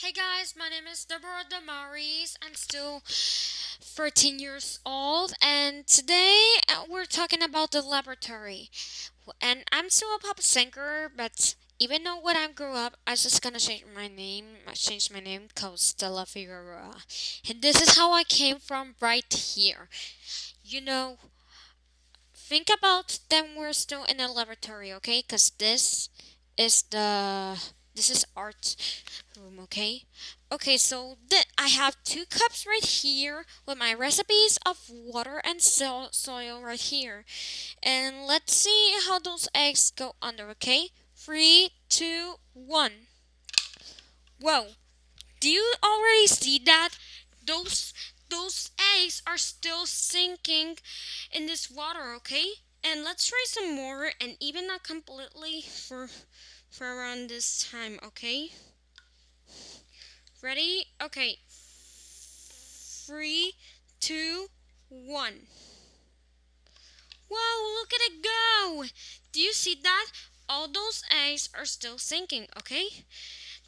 Hey guys, my name is Deborah Damaris. I'm still 13 years old, and today uh, we're talking about the laboratory. And I'm still a pop singer, but even though when I grew up, I was just gonna change my name. I changed my name called Stella Figueroa. And this is how I came from right here. You know, think about them we're still in the laboratory, okay? Because this is the this is art room, okay? Okay, so I have two cups right here with my recipes of water and so- soil right here. And let's see how those eggs go under, okay? Three, two, one. Whoa, do you already see that? Those those eggs are still sinking in this water, okay? And let's try some more and even not completely for for around this time, okay? Ready? Okay. Three, two, one. Whoa, look at it go! Do you see that? All those eggs are still sinking, okay?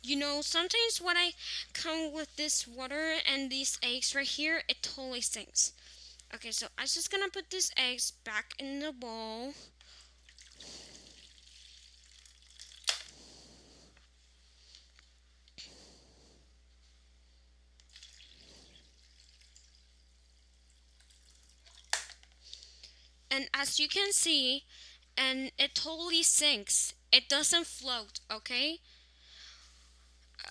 You know, sometimes when I come with this water and these eggs right here, it totally sinks. Okay, so I'm just gonna put these eggs back in the bowl. And as you can see, and it totally sinks. It doesn't float, okay?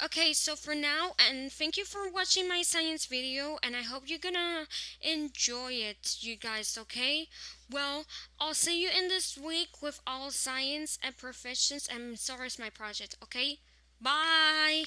Okay, so for now, and thank you for watching my science video, and I hope you're gonna enjoy it, you guys, okay? Well, I'll see you in this week with all science and professions and SARS my project, okay? Bye!